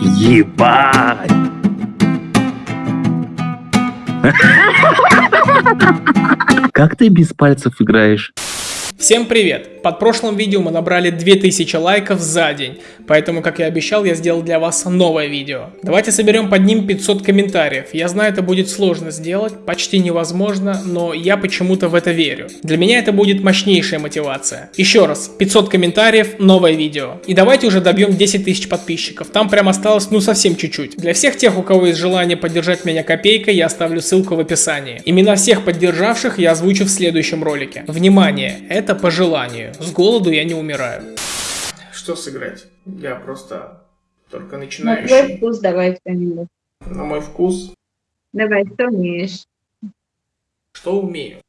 Ебать! Как ты без пальцев играешь? Всем привет! Под прошлым видео мы набрали 2000 лайков за день, поэтому, как и обещал, я сделал для вас новое видео. Давайте соберем под ним 500 комментариев. Я знаю, это будет сложно сделать, почти невозможно, но я почему-то в это верю. Для меня это будет мощнейшая мотивация. Еще раз, 500 комментариев, новое видео. И давайте уже добьем 10 тысяч подписчиков. Там прям осталось ну совсем чуть-чуть. Для всех тех, у кого есть желание поддержать меня копейкой, я оставлю ссылку в описании. Имена всех поддержавших я озвучу в следующем ролике. Внимание, это по желанию. С голоду я не умираю. Что сыграть? Я просто только начинающий. На твой вкус давай что-нибудь. На мой вкус? Давай, что умеешь? Что умею?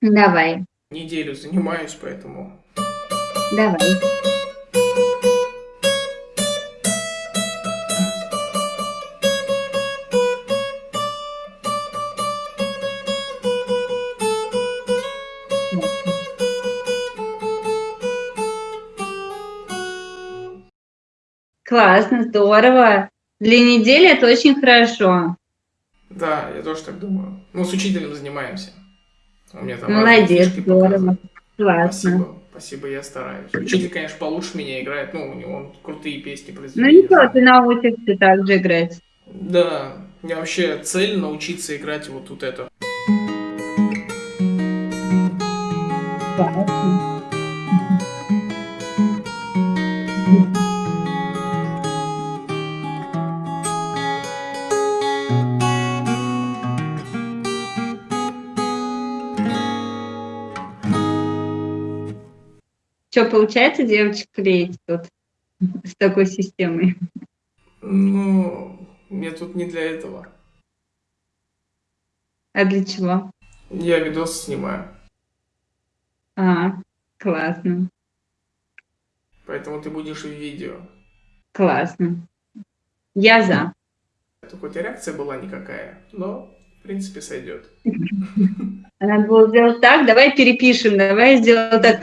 Давай. Неделю занимаюсь, поэтому... Давай. Классно, здорово. Для недели это очень хорошо. Да, я тоже так думаю. Ну, с учителем занимаемся. У меня там Молодец, здорово. Классно. Спасибо, спасибо, я стараюсь. Учитель, конечно, получше меня играет, ну, у него он крутые песни Ну производит. ничего, ты научишься так же играть. Да, у меня вообще цель научиться играть вот тут это. Классно. Что, получается девочек клеить тут с такой системой? Ну, мне тут не для этого. А для чего? Я видос снимаю, А, классно, поэтому ты будешь в видео. классно. Я за. Это хоть и реакция была никакая, но, в принципе, сойдет. Надо было сделать так, давай перепишем, давай сделаем так.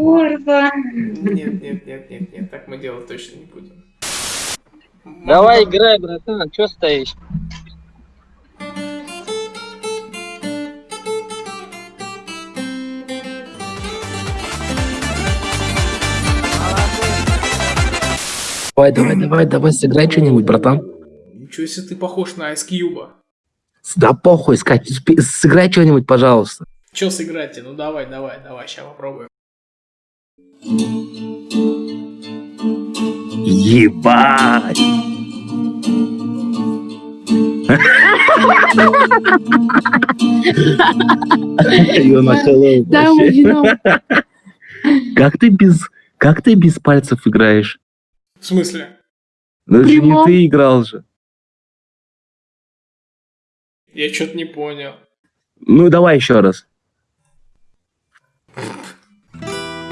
Здорово. Нет, нет, нет, нет, нет, так мы делать точно не будем. Давай играй, братан, чё стоишь? Давай, давай, давай, давай, сыграй что-нибудь, братан. Ничего себе ты похож на Ice Cube. Да похуй, сыграй что-нибудь, пожалуйста. Че сыграть-то? Ну давай, давай, давай, сейчас попробуем. Ебать! Как ты без, как ты без пальцев играешь? В смысле? Ну же не ты играл же. Я что-то не понял. Ну давай еще раз.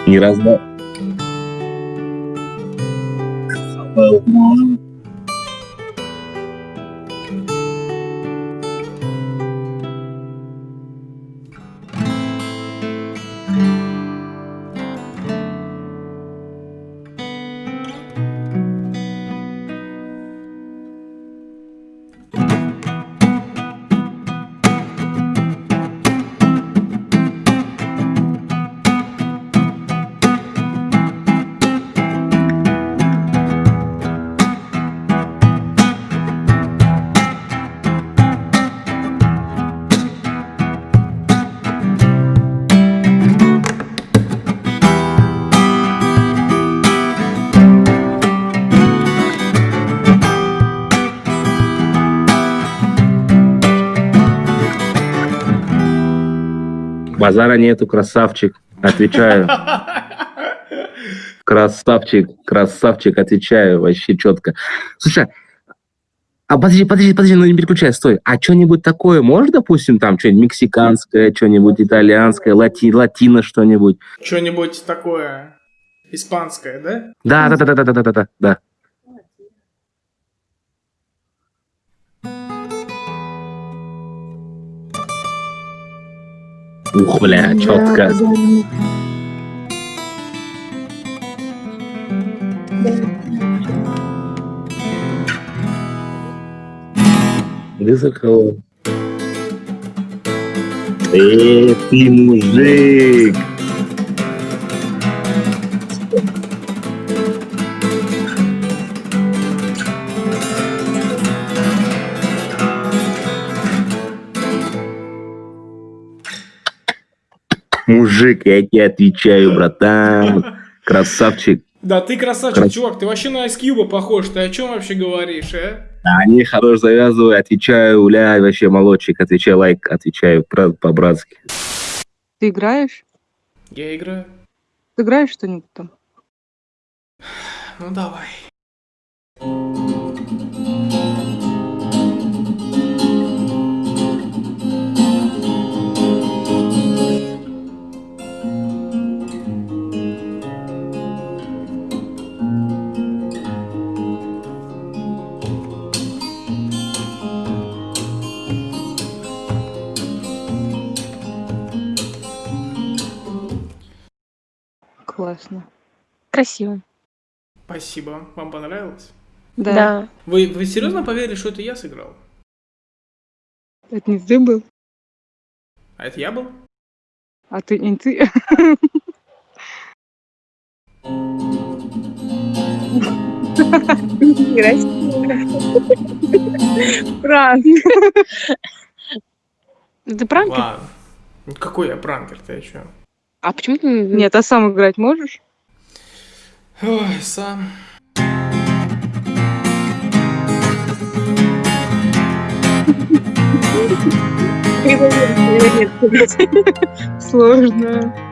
Не разда. Базара нету, красавчик. Отвечаю. Красавчик, красавчик, отвечаю, вообще четко. Слушай, а подожди, подожди, подожди, ну не переключай, стой. А что-нибудь такое можешь, допустим, там что-нибудь мексиканское, что-нибудь итальянское, лати, латино что-нибудь? Что-нибудь такое испанское, да? Да, да, да, да, да, да, да, да, Ух, бля, четко. Где зеркало? Э, ты мужик! Мужик, я тебе отвечаю, братан. Красавчик. Да ты красавчик, Крас- чувак, ты вообще на Ice Cube похож, ты о чем вообще говоришь, а? А не, хорош, завязывай, отвечаю, уля, вообще молодчик, отвечаю, лайк, отвечаю по-братски. Ты играешь? Я играю. Ты играешь что-нибудь там? Ну давай. Классно. Красиво. Спасибо. Вам понравилось? Да. Да. Вы, вы серьезно поверили, что это я сыграл? Это не ты был, А это я был? а ты не ты. Пранк. Ты пранкер? Ладно. Какой я пранкер, ты чё? А почему ты не... Нет, а сам играть можешь? Ой, сам. Сложно.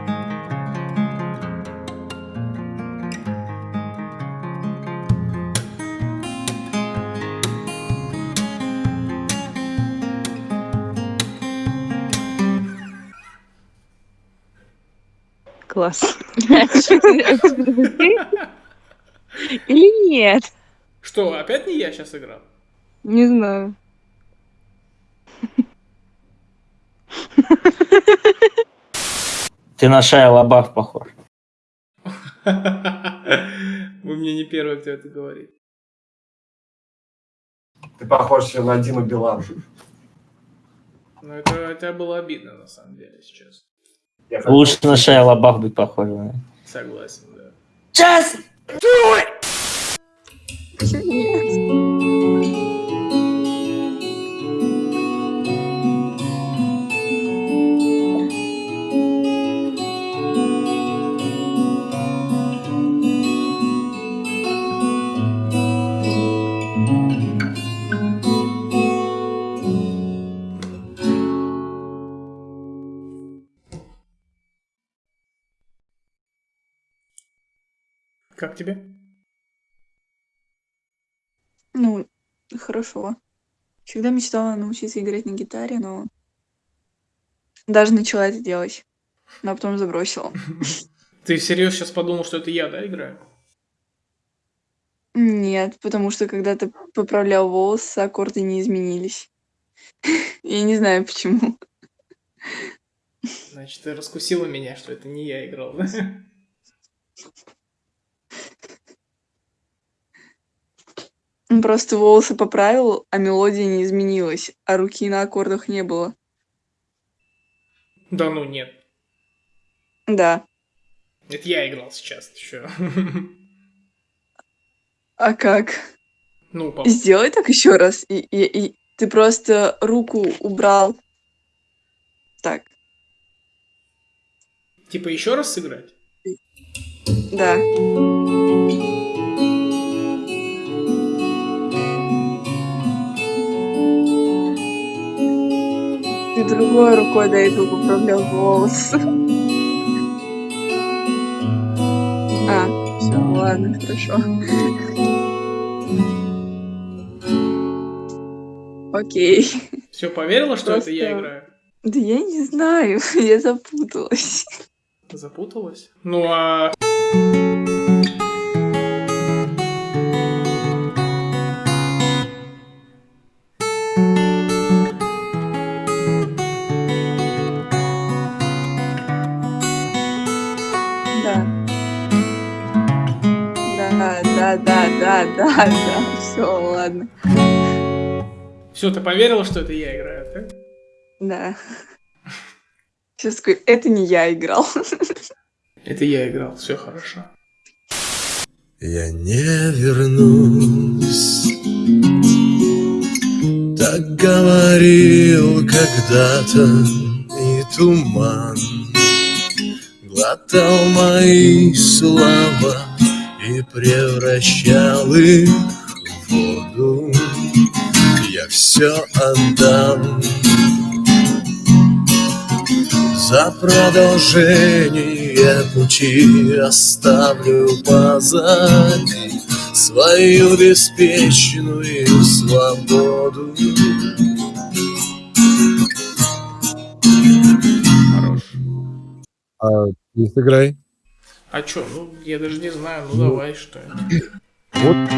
Класс. Или нет? Что, опять не я сейчас играл? Не знаю. Ты на Шая Лабаф похож. Вы мне не первый, кто это говорит. Ты похож на Диму Билан. Ну, это, это было обидно, на самом деле, сейчас. Лучше на Шая Лабаф быть похож. да. Согласен, да. Сейчас! Как тебе? Ну, хорошо. Всегда мечтала научиться играть на гитаре, но даже начала это делать, но потом забросила. Ты всерьез сейчас подумал, что это я, да, играю? Нет, потому что когда ты поправлял волосы, аккорды не изменились. Я не знаю почему. Значит, ты раскусила меня, что это не я играл, да? Он Просто волосы поправил, а мелодия не изменилась, а руки на аккордах не было. Да ну нет. Да. Это я играл сейчас, чё? А как? Ну, по- Сделай так еще раз. И, и- и ты просто руку убрал. Так, типа еще раз сыграть? да. Другой рукой до этого поправлял волосы. А, все, ладно, хорошо. Окей. Все, поверила, что это я Просто- играю? Да я не знаю, я запуталась. Запуталась? Ну а... Да, да, да, да, да, да. Все, ладно. Все, ты поверила, что это я играю, так? Да. Сейчас такой, это не я играл. Это я играл, все хорошо. Я не вернусь Так говорил когда-то И туман Глотал мои слова И превращал их в воду Я все отдам за продолжение пути оставлю позади свою беспечную свободу. Хорош. А сыграй. А чё, ну, я даже не знаю, ну давай, что это. Вот.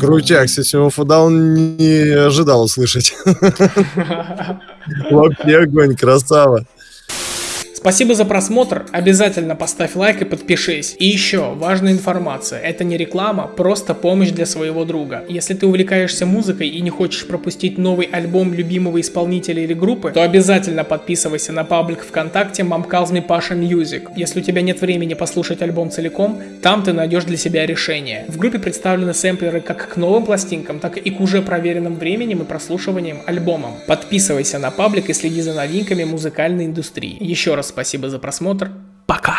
Крутяк, Систем Фудаун не ожидал услышать. Вообще огонь, красава. Спасибо за просмотр, обязательно поставь лайк и подпишись. И еще, важная информация, это не реклама, просто помощь для своего друга. Если ты увлекаешься музыкой и не хочешь пропустить новый альбом любимого исполнителя или группы, то обязательно подписывайся на паблик ВКонтакте Me Pasha Music. Если у тебя нет времени послушать альбом целиком, там ты найдешь для себя решение. В группе представлены сэмплеры как к новым пластинкам, так и к уже проверенным временем и прослушиванием альбомам. Подписывайся на паблик и следи за новинками музыкальной индустрии. Еще раз спасибо за просмотр. Пока!